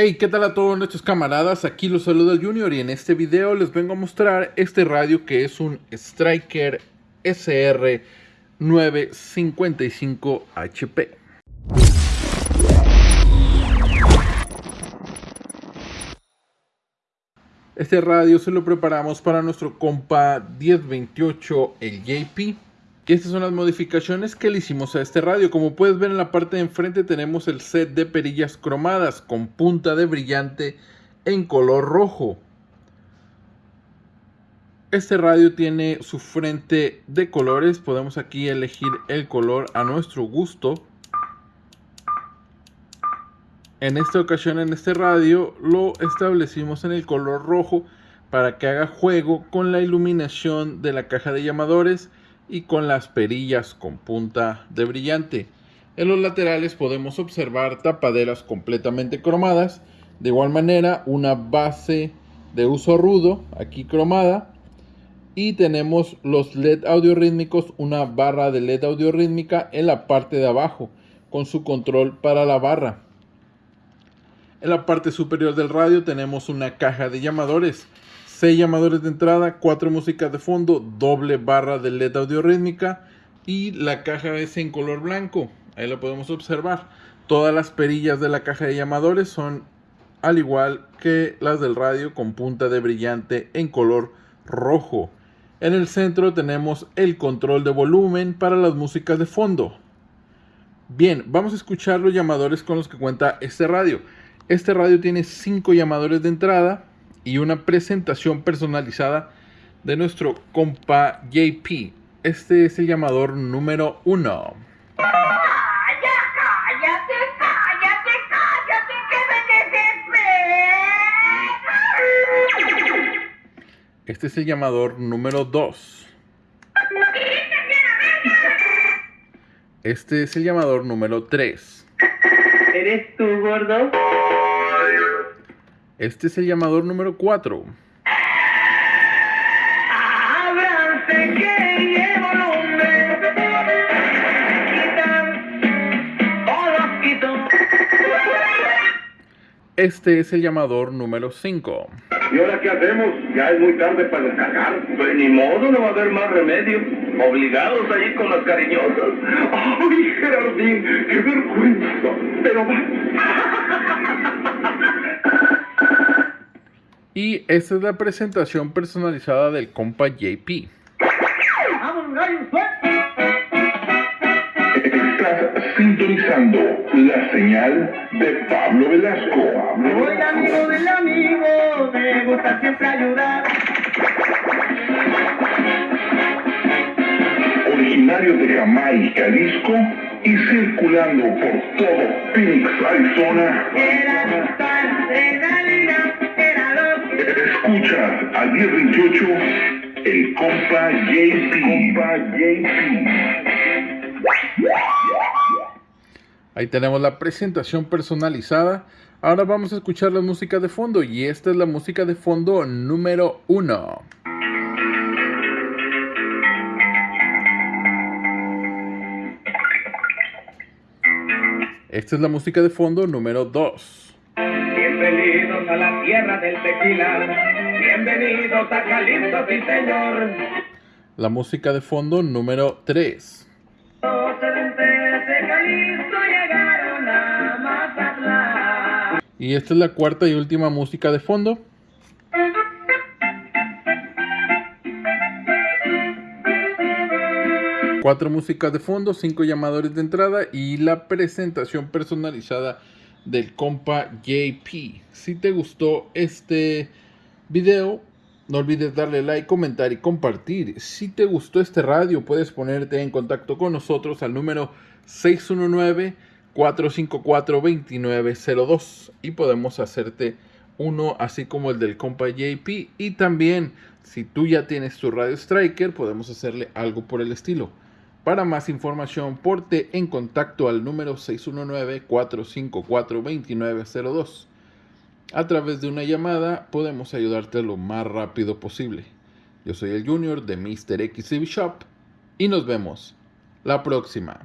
Hey, ¿qué tal a todos nuestros camaradas? Aquí los saluda el Junior y en este video les vengo a mostrar este radio que es un Striker SR 955 HP. Este radio se lo preparamos para nuestro compa 1028 el JP y estas son las modificaciones que le hicimos a este radio. Como puedes ver en la parte de enfrente tenemos el set de perillas cromadas con punta de brillante en color rojo. Este radio tiene su frente de colores. Podemos aquí elegir el color a nuestro gusto. En esta ocasión en este radio lo establecimos en el color rojo para que haga juego con la iluminación de la caja de llamadores y con las perillas con punta de brillante. En los laterales podemos observar tapaderas completamente cromadas. De igual manera una base de uso rudo aquí cromada. Y tenemos los LED audio rítmicos, una barra de LED audio rítmica en la parte de abajo con su control para la barra. En la parte superior del radio tenemos una caja de llamadores 6 llamadores de entrada, 4 músicas de fondo, doble barra de LED audio rítmica y la caja es en color blanco. Ahí lo podemos observar. Todas las perillas de la caja de llamadores son al igual que las del radio con punta de brillante en color rojo. En el centro tenemos el control de volumen para las músicas de fondo. Bien, vamos a escuchar los llamadores con los que cuenta este radio. Este radio tiene 5 llamadores de entrada, y una presentación personalizada de nuestro compa JP. Este es el llamador número uno. Este es el llamador número 2. Este es el llamador número 3. ¿Eres tú, gordo? Este es el llamador número 4. Este es el llamador número 5. ¿Y ahora qué hacemos? Ya es muy tarde para descargar. Pues ni modo, no va a haber más remedio. Obligados a ir con las cariñosas. ¡Ay, Gerardín! ¡Qué vergüenza! Pero va. Y esta es la presentación personalizada del compa JP. Estás sintonizando la señal de Pablo Velasco. Soy amigo del amigo, me gusta siempre ayudar. Originario de Jamaica, Jalisco y circulando por todo Phoenix, Arizona. Escuchas al 1028 el compa JP. Compa JP. Ahí tenemos la presentación personalizada. Ahora vamos a escuchar la música de fondo y esta es la música de fondo número uno. Esta es la música de fondo número 2. Bienvenidos a la tierra del tequila. Bienvenidos a Jalisco, sí señor. La música de fondo número 3. Y esta es la cuarta y última música de fondo. Cuatro músicas de fondo, cinco llamadores de entrada y la presentación personalizada del compa JP. Si te gustó este video, no olvides darle like, comentar y compartir. Si te gustó este radio, puedes ponerte en contacto con nosotros al número 619-454-2902 y podemos hacerte uno así como el del compa JP. Y también, si tú ya tienes tu radio Striker, podemos hacerle algo por el estilo. Para más información, porte en contacto al número 619-454-2902. A través de una llamada podemos ayudarte lo más rápido posible. Yo soy el Junior de Mr. XCB Shop y nos vemos la próxima.